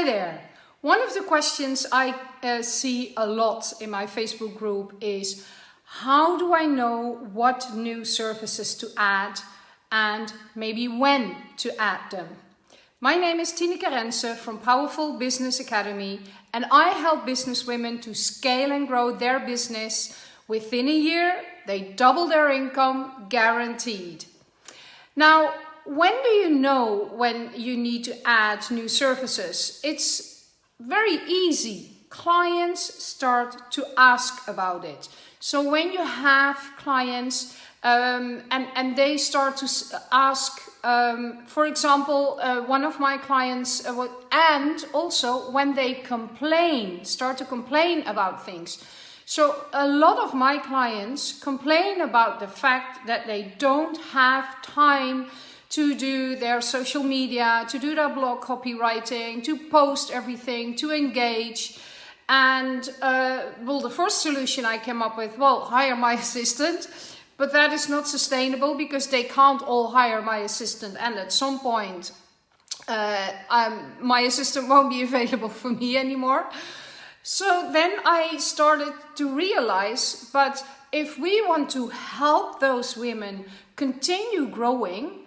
Hi there. One of the questions I uh, see a lot in my Facebook group is how do I know what new services to add and maybe when to add them? My name is Tineke Rense from Powerful Business Academy and I help business women to scale and grow their business. Within a year, they double their income guaranteed. Now, when do you know when you need to add new services? It's very easy. Clients start to ask about it. So when you have clients um, and, and they start to ask, um, for example, uh, one of my clients, uh, and also when they complain, start to complain about things. So a lot of my clients complain about the fact that they don't have time to do their social media, to do their blog copywriting, to post everything, to engage. And uh, well, the first solution I came up with, well, hire my assistant. But that is not sustainable because they can't all hire my assistant. And at some point, uh, um, my assistant won't be available for me anymore. So then I started to realize, but if we want to help those women continue growing,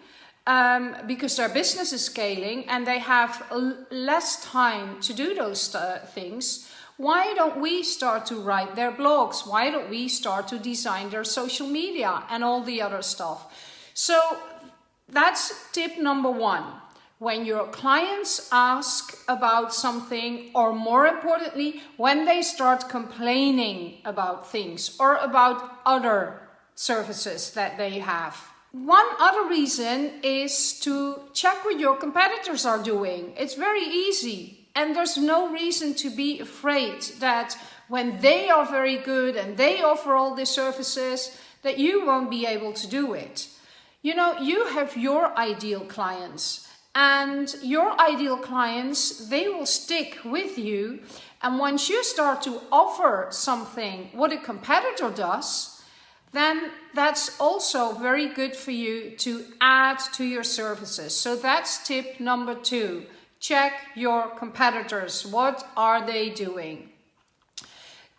um, because their business is scaling and they have less time to do those things, why don't we start to write their blogs? Why don't we start to design their social media and all the other stuff? So that's tip number one. When your clients ask about something, or more importantly, when they start complaining about things or about other services that they have. One other reason is to check what your competitors are doing. It's very easy and there's no reason to be afraid that when they are very good and they offer all these services that you won't be able to do it. You know, you have your ideal clients and your ideal clients, they will stick with you. And once you start to offer something, what a competitor does, then that's also very good for you to add to your services. So that's tip number two. Check your competitors. What are they doing?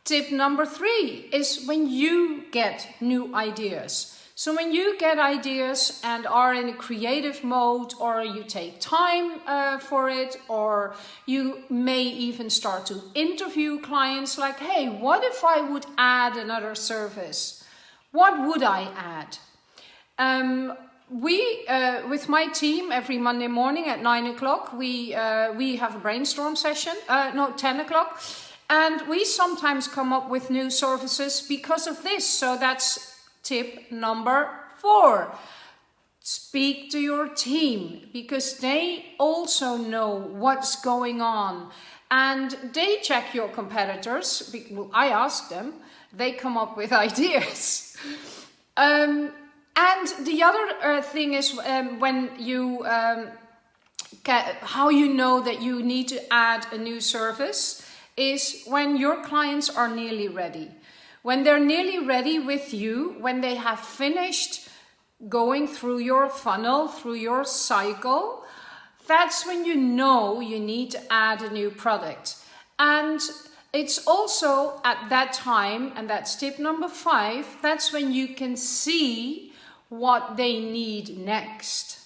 Tip number three is when you get new ideas. So when you get ideas and are in a creative mode or you take time uh, for it or you may even start to interview clients like, hey, what if I would add another service? What would I add? Um, we, uh, with my team, every Monday morning at 9 o'clock, we, uh, we have a brainstorm session, uh, no, 10 o'clock, and we sometimes come up with new services because of this. So that's tip number four. Speak to your team because they also know what's going on and they check your competitors. I ask them, they come up with ideas. um, and the other uh, thing is um, when you, um, how you know that you need to add a new service is when your clients are nearly ready. When they're nearly ready with you, when they have finished going through your funnel, through your cycle, that's when you know you need to add a new product. And it's also at that time, and that's tip number five, that's when you can see what they need next.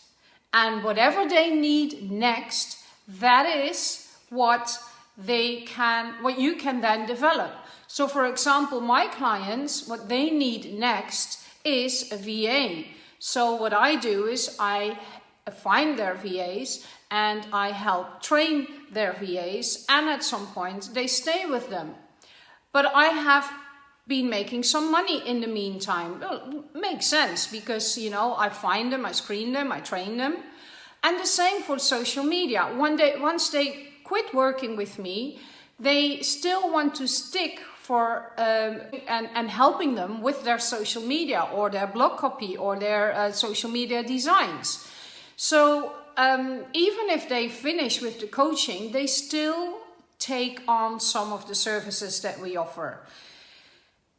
And whatever they need next, that is what they can, what you can then develop. So for example, my clients, what they need next is a VA. So what I do is I find their VAs and I help train their VAs and at some point they stay with them. But I have been making some money in the meantime. Well, makes sense because, you know, I find them, I screen them, I train them. And the same for social media. One day, once they quit working with me, they still want to stick for um, and, and helping them with their social media or their blog copy or their uh, social media designs. So um, even if they finish with the coaching, they still take on some of the services that we offer.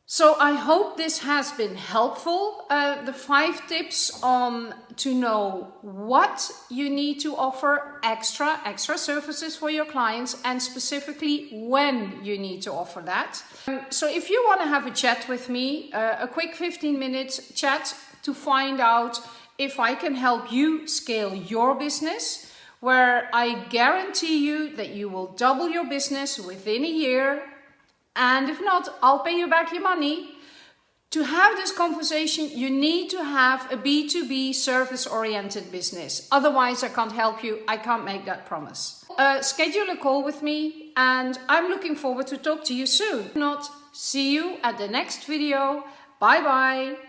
So I hope this has been helpful. Uh, the five tips on to know what you need to offer extra, extra services for your clients and specifically when you need to offer that. Um, so if you want to have a chat with me, uh, a quick 15 minute chat to find out if I can help you scale your business, where I guarantee you that you will double your business within a year and if not, I'll pay you back your money. To have this conversation, you need to have a B2B service oriented business. Otherwise, I can't help you. I can't make that promise. Uh, schedule a call with me and I'm looking forward to talk to you soon. If not, see you at the next video. Bye bye.